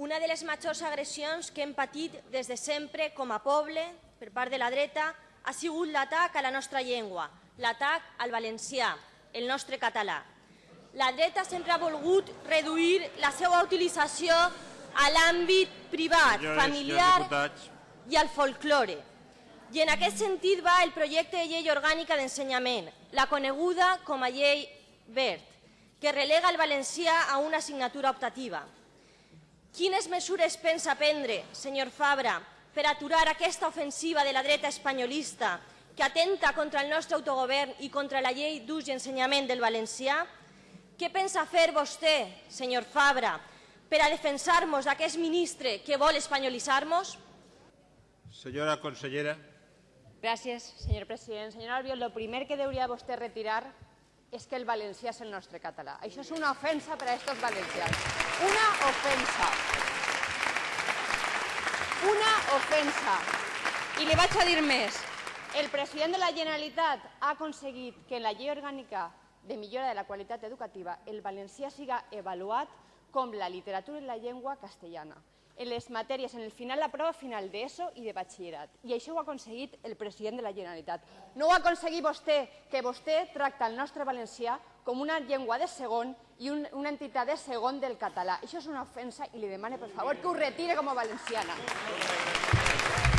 Una de les majors agressions que hem patit des de sempre com a poble per part de la dreta ha sigut l'atac a la nostra llengua, l'atac al valencià, el nostre català. La dreta sempre ha volgut reduir la seva utilització a l'àmbit privat, Senyores familiar senyors i al folklore. I en aquest sentit va el projecte de llei orgànica d'ensenyament, la coneguda com a llei verd, que relega el valencià a una assignatura optativa. Quines mesures pensa prendre, senyor Fabra, per aturar aquesta ofensiva de la dreta espanyolista que atenta contra el nostre autogovern i contra la llei d'ús i ensenyament del valencià? Què pensa fer vostè, senyor Fabra, per a defensar-nos d'aquest ministre que vol espanyolitzar-nos? senyora consellera, Gràcies, senyor president. Senyor Albiol, el primer que hauria vostè retirar és que el valencià és el nostre català. Això és una ofensa per a aquests valencians. Una ofensa. Una ofensa. I li vaig a dir més. El president de la Generalitat ha aconseguit que en la llei orgànica de millora de la qualitat educativa el valencià siga avaluat com la literatura i la llengua castellana en les matèries, en el final, la prova final d'ESO i de batxillerat. I això ho ha aconseguit el president de la Generalitat. No ho ha aconseguit vostè, que vostè tracta el nostre valencià com una llengua de segon i un, una entitat de segon del català. Això és una ofensa i li demane, per favor, que ho retire com a valenciana.